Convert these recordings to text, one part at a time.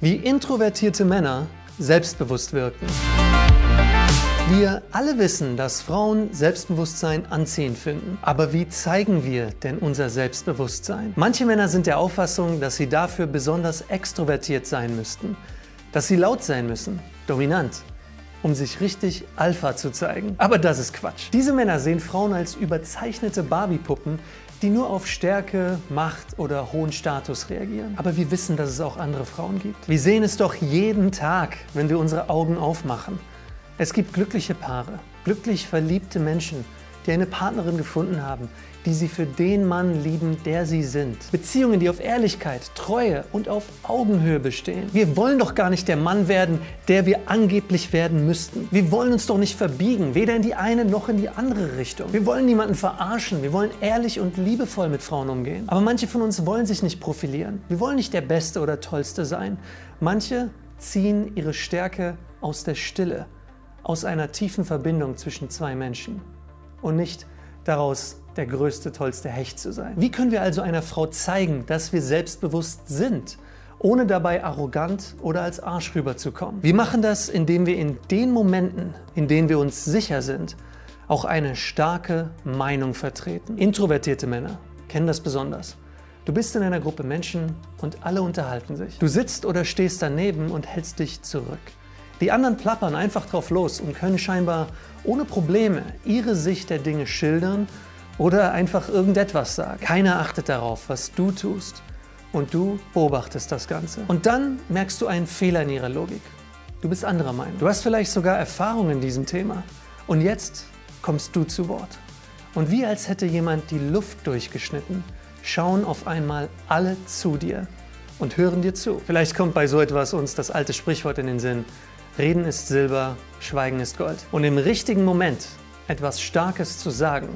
Wie introvertierte Männer selbstbewusst wirken. Wir alle wissen, dass Frauen Selbstbewusstsein anziehend finden. Aber wie zeigen wir denn unser Selbstbewusstsein? Manche Männer sind der Auffassung, dass sie dafür besonders extrovertiert sein müssten. Dass sie laut sein müssen, dominant, um sich richtig Alpha zu zeigen. Aber das ist Quatsch. Diese Männer sehen Frauen als überzeichnete Barbie-Puppen, die nur auf Stärke, Macht oder hohen Status reagieren. Aber wir wissen, dass es auch andere Frauen gibt. Wir sehen es doch jeden Tag, wenn wir unsere Augen aufmachen. Es gibt glückliche Paare, glücklich verliebte Menschen, die eine Partnerin gefunden haben, die sie für den Mann lieben, der sie sind. Beziehungen, die auf Ehrlichkeit, Treue und auf Augenhöhe bestehen. Wir wollen doch gar nicht der Mann werden, der wir angeblich werden müssten. Wir wollen uns doch nicht verbiegen, weder in die eine noch in die andere Richtung. Wir wollen niemanden verarschen, wir wollen ehrlich und liebevoll mit Frauen umgehen. Aber manche von uns wollen sich nicht profilieren. Wir wollen nicht der Beste oder Tollste sein. Manche ziehen ihre Stärke aus der Stille, aus einer tiefen Verbindung zwischen zwei Menschen und nicht daraus der größte, tollste Hecht zu sein. Wie können wir also einer Frau zeigen, dass wir selbstbewusst sind, ohne dabei arrogant oder als Arsch rüberzukommen? Wir machen das, indem wir in den Momenten, in denen wir uns sicher sind, auch eine starke Meinung vertreten. Introvertierte Männer kennen das besonders. Du bist in einer Gruppe Menschen und alle unterhalten sich. Du sitzt oder stehst daneben und hältst dich zurück. Die anderen plappern einfach drauf los und können scheinbar ohne Probleme ihre Sicht der Dinge schildern oder einfach irgendetwas sagen. Keiner achtet darauf, was du tust und du beobachtest das Ganze. Und dann merkst du einen Fehler in ihrer Logik. Du bist anderer Meinung. Du hast vielleicht sogar Erfahrung in diesem Thema. Und jetzt kommst du zu Wort. Und wie als hätte jemand die Luft durchgeschnitten, schauen auf einmal alle zu dir und hören dir zu. Vielleicht kommt bei so etwas uns das alte Sprichwort in den Sinn, Reden ist Silber, Schweigen ist Gold. Und im richtigen Moment etwas Starkes zu sagen,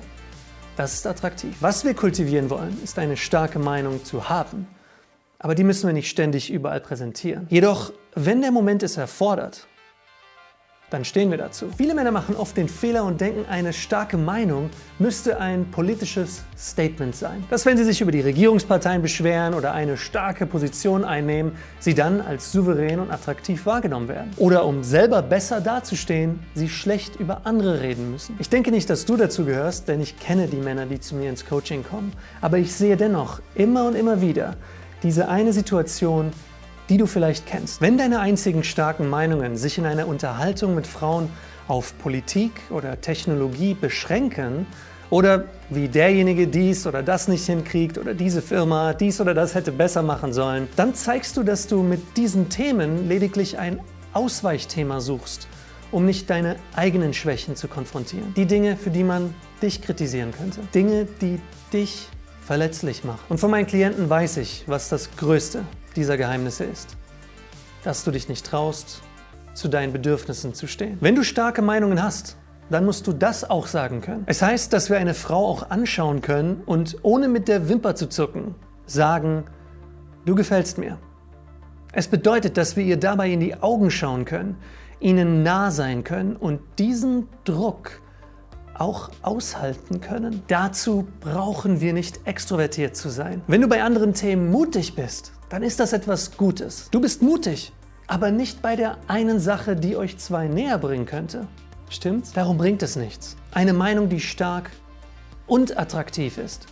das ist attraktiv. Was wir kultivieren wollen, ist eine starke Meinung zu haben. Aber die müssen wir nicht ständig überall präsentieren. Jedoch, wenn der Moment es erfordert, dann stehen wir dazu. Viele Männer machen oft den Fehler und denken, eine starke Meinung müsste ein politisches Statement sein. Dass wenn sie sich über die Regierungsparteien beschweren oder eine starke Position einnehmen, sie dann als souverän und attraktiv wahrgenommen werden. Oder um selber besser dazustehen, sie schlecht über andere reden müssen. Ich denke nicht, dass du dazu gehörst, denn ich kenne die Männer, die zu mir ins Coaching kommen. Aber ich sehe dennoch immer und immer wieder diese eine Situation, die du vielleicht kennst. Wenn deine einzigen starken Meinungen sich in einer Unterhaltung mit Frauen auf Politik oder Technologie beschränken oder wie derjenige dies oder das nicht hinkriegt oder diese Firma dies oder das hätte besser machen sollen, dann zeigst du, dass du mit diesen Themen lediglich ein Ausweichthema suchst, um nicht deine eigenen Schwächen zu konfrontieren. Die Dinge, für die man dich kritisieren könnte. Dinge, die dich verletzlich machen. Und von meinen Klienten weiß ich, was das Größte dieser Geheimnisse ist. Dass du dich nicht traust, zu deinen Bedürfnissen zu stehen. Wenn du starke Meinungen hast, dann musst du das auch sagen können. Es heißt, dass wir eine Frau auch anschauen können und ohne mit der Wimper zu zucken, sagen, du gefällst mir. Es bedeutet, dass wir ihr dabei in die Augen schauen können, ihnen nah sein können und diesen Druck auch aushalten können. Dazu brauchen wir nicht extrovertiert zu sein. Wenn du bei anderen Themen mutig bist, dann ist das etwas Gutes. Du bist mutig, aber nicht bei der einen Sache, die euch zwei näher bringen könnte. Stimmt's? Darum bringt es nichts. Eine Meinung, die stark und attraktiv ist,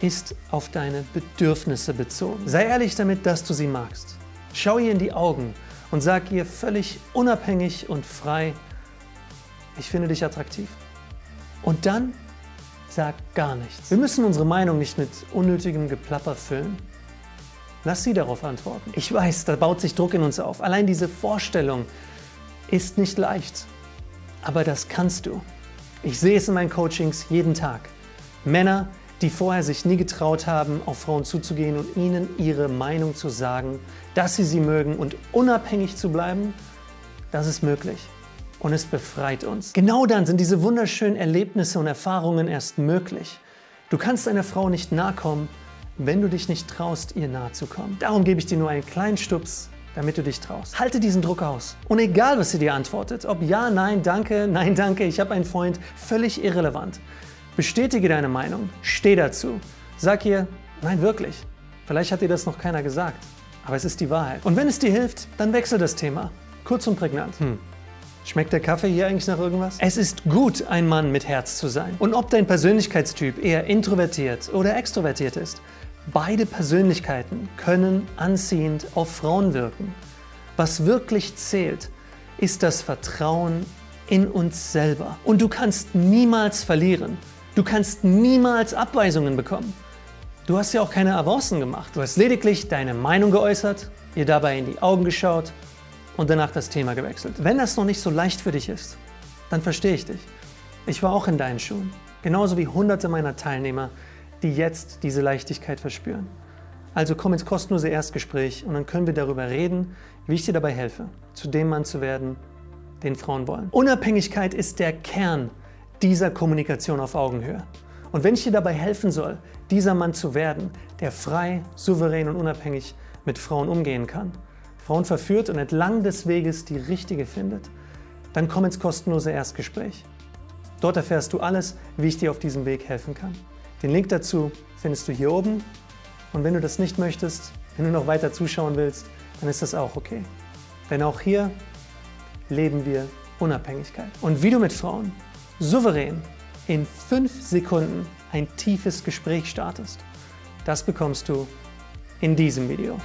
ist auf deine Bedürfnisse bezogen. Sei ehrlich damit, dass du sie magst. Schau ihr in die Augen und sag ihr völlig unabhängig und frei, ich finde dich attraktiv. Und dann sag gar nichts. Wir müssen unsere Meinung nicht mit unnötigem Geplapper füllen. Lass sie darauf antworten. Ich weiß, da baut sich Druck in uns auf. Allein diese Vorstellung ist nicht leicht. Aber das kannst du. Ich sehe es in meinen Coachings jeden Tag. Männer, die vorher sich nie getraut haben, auf Frauen zuzugehen und ihnen ihre Meinung zu sagen, dass sie sie mögen und unabhängig zu bleiben, das ist möglich. Und es befreit uns. Genau dann sind diese wunderschönen Erlebnisse und Erfahrungen erst möglich. Du kannst einer Frau nicht nahe kommen, wenn du dich nicht traust, ihr nahe zu kommen. Darum gebe ich dir nur einen kleinen Stups, damit du dich traust. Halte diesen Druck aus. Und egal, was sie dir antwortet, ob ja, nein, danke, nein, danke, ich habe einen Freund, völlig irrelevant. Bestätige deine Meinung, steh dazu. Sag ihr, nein, wirklich. Vielleicht hat dir das noch keiner gesagt. aber es ist die Wahrheit. Und wenn es dir hilft, dann wechsel das Thema. Kurz und prägnant. Hm. Schmeckt der Kaffee hier eigentlich nach irgendwas? Es ist gut, ein Mann mit Herz zu sein. Und ob dein Persönlichkeitstyp eher introvertiert oder extrovertiert ist, beide Persönlichkeiten können anziehend auf Frauen wirken. Was wirklich zählt, ist das Vertrauen in uns selber. Und du kannst niemals verlieren. Du kannst niemals Abweisungen bekommen. Du hast ja auch keine Avancen gemacht. Du hast lediglich deine Meinung geäußert, ihr dabei in die Augen geschaut und danach das Thema gewechselt. Wenn das noch nicht so leicht für dich ist, dann verstehe ich dich. Ich war auch in deinen Schuhen, genauso wie hunderte meiner Teilnehmer, die jetzt diese Leichtigkeit verspüren. Also komm ins kostenlose Erstgespräch und dann können wir darüber reden, wie ich dir dabei helfe, zu dem Mann zu werden, den Frauen wollen. Unabhängigkeit ist der Kern dieser Kommunikation auf Augenhöhe. Und wenn ich dir dabei helfen soll, dieser Mann zu werden, der frei, souverän und unabhängig mit Frauen umgehen kann, Frauen verführt und entlang des Weges die richtige findet, dann komm ins kostenlose Erstgespräch. Dort erfährst du alles, wie ich dir auf diesem Weg helfen kann. Den Link dazu findest du hier oben. Und wenn du das nicht möchtest, wenn du noch weiter zuschauen willst, dann ist das auch okay. Denn auch hier leben wir Unabhängigkeit. Und wie du mit Frauen souverän in fünf Sekunden ein tiefes Gespräch startest, das bekommst du in diesem Video.